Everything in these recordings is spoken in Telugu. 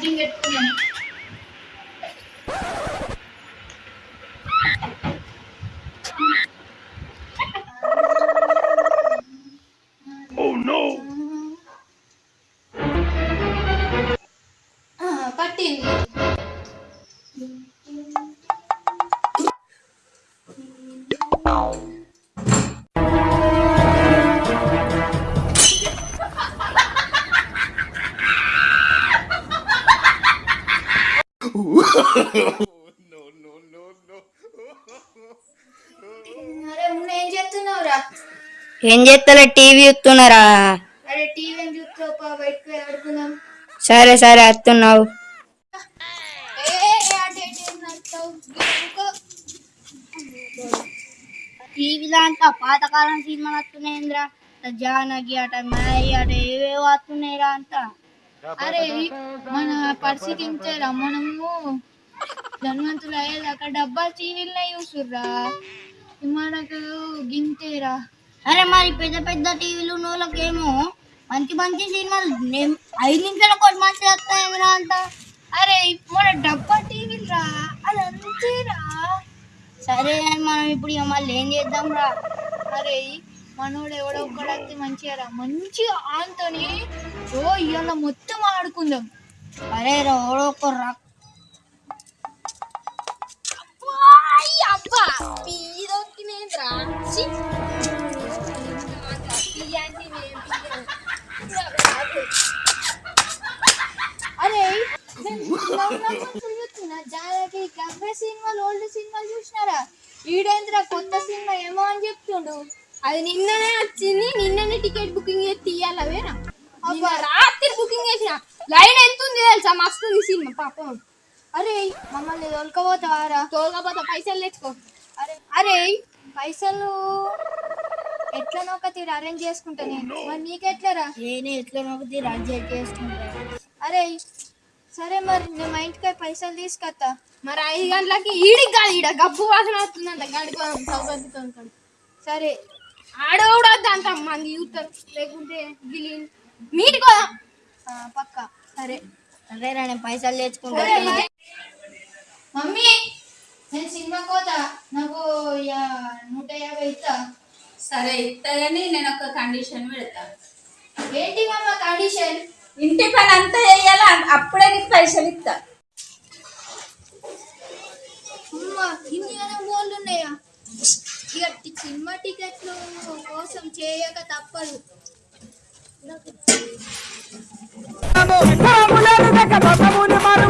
今天 ఏం చేస్తున్నావురా? ఏం చేస్తలే టీవీ చూస్తున్నారా? అరే టీవీ చూస్తావు పా బయటకు ఆడుకుందాం. సరే సరే వస్తున్నావు. టీవీలో అంతా పాతకాలం సినిమాలు వస్తున్నాయింద్రా. జానకి అట మాయి అట ఏవేవో వస్తున్నాయిరా అంతా. అరే మన పరిస్థితి ఇంతేరా? మనము ధనవంతులు అయ్యేదాకా డబ్బా టీవీలనే చూసుర్రా. మనకు గింతేరా. అరే మరి పెద్ద పెద్ద టీవీలు నోళ్ళకేమో మంచి మంచి సినిమాలు నేమ్- ఐదు నిమిషాలు ఒకటి మంచి వస్తాయింద్రా అంట. అరే మన డబ్బా టీవీలు రా అది అంతేరా సరే అని మనం ఇప్పుడు ఇక మళ్ళీ ఏం చేద్దాం రా అరే మనోడు ఎవడో ఒక్కడైతే మంచిగా రా మంచిగా ఆంతోని ఓ ఇవాళ మొత్తం ఆడుకుందాం. అరే ఎవడో ఒకరు రా అబ్బా మీదొక్కినేంద్రా అరే జాలకి గవ్వే సినిమాలు ఓల్డ్ సినిమాలు చూసినారా ఈడేంద్రా కొత్త సినిమా ఏమో అని చెప్తుండు అది నిన్ననే వచ్చింది నిన్ననే టికెట్ బుకింగ్ చేసి తీయాలవేనా అబ్బా. రాత్రి బుకింగ్ చేసిన. లైన్ ఎంత ఉంది తెలుసా? మస్తు ఉంది సినిమా పాపం. అరే మమ్మల్ని తోలుకపోతావారా? తోలకపోతే పైసలు తెచ్చుకో. అరే అరే పైసలు ఎట్లనో ఒక తీరు అరేంజ్ చేసుకుంటా నేను. మరి నీకెట్లరా? నేను ఎట్లా నొక్కితే రాజ్యం చేసుకుంటా. అరే సరే మరి నేను మా ఇంటికి పైసలు తీసుకొస్తా మరి ఐదు గంటలకి ఈడికి కాదు ఈడ గబ్బు వాసన వస్తుందంట గడిపోదాం సౌకర్యంతో ఉంటాడు సరే. ఆడ కూడా అంత మంది చూస్తారు. లేకుంటే గిలి మీటికి పోదాం పక్కా. సరే. సరే రా నేను పైసలు తెచ్చుకుంటా. మమ్మీ. నేను సినిమా కోతా నాకు నూట యాభై ఇస్తా సరే ఇస్తాయని నేను ఒక కండిషన్ పెడతా. ఏంటి మమ్మ కండిషన్ ఇంటి పని అంతా వేయాలి అప్పుడే నీకు పైసలు ఇస్తా గోళ్ళు ఉన్నాయా? ఇక సినిమా టికెట్లు కోసం చేయక తప్పదు. బాగు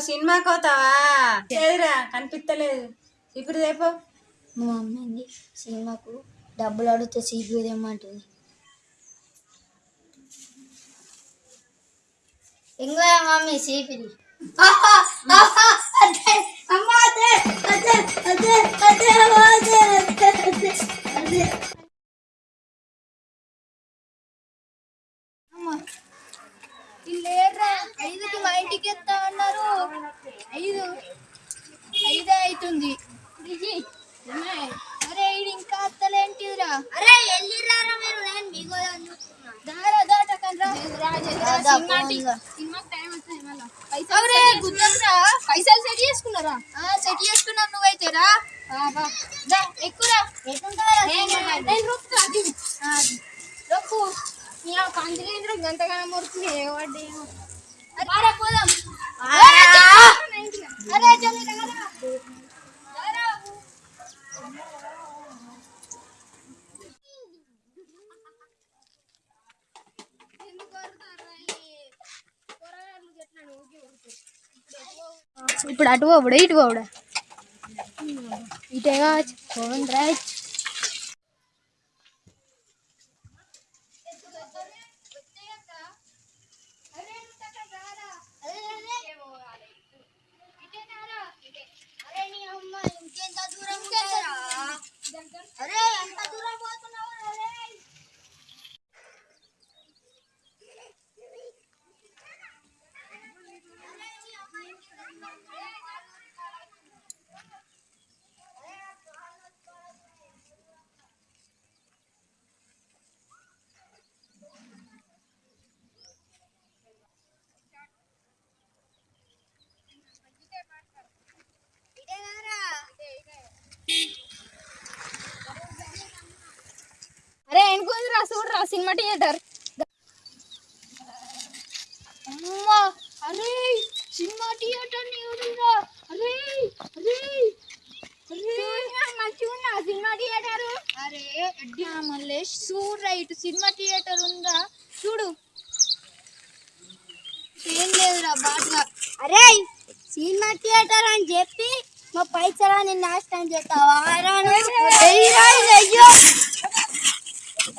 సినిమాకి పోతావా? లేదురా కనిపిస్తలేదు. ఇప్పుడు రేపు మా మమ్మీ సినిమాకు డబ్బులు అడిగితే సీపీ తెమ్మంటుంది. ఇంకో మమ్మీ సీపీది ఇంకా సినిమాకి టైం వస్తుంది మళ్ళా అవురే గుద్దరా పైసలు సెట్ చేసుకున్నారా సెట్ చేసుకున్నాం నువ్వైతే రా నేను రొక్కు కందిలేంద్ర గంటగానే మొరుతుంది ఏ వాడి అరే పోదాం అరే జల్దీ రా ఇప్పుడు అటు పోవుడా ఇటు పోవుడా ఇటే కావచ్చు పోండి రైట్ అరే నీ అమ్మ ఇంకెంత దూరం ఉంటారా? అరే ఎంత దూరం పోతున్నావు అరే అరే ఎనుకుంది రా చూడరా సినిమా థియేటర్. అమ్మా అరే సినిమా థియేటర్ అరే అరే సినిమా థియేటర్? అరే ఎడ్డి మల్లేష్ చూడు రైట్ సినిమా థియేటర్ ఉందా? చూడు. ఏం లేదురా బాగా అరే సినిమా థియేటర్ అని చెప్పి మా పైసలని నాశనం చేస్తావా? అయ్యో.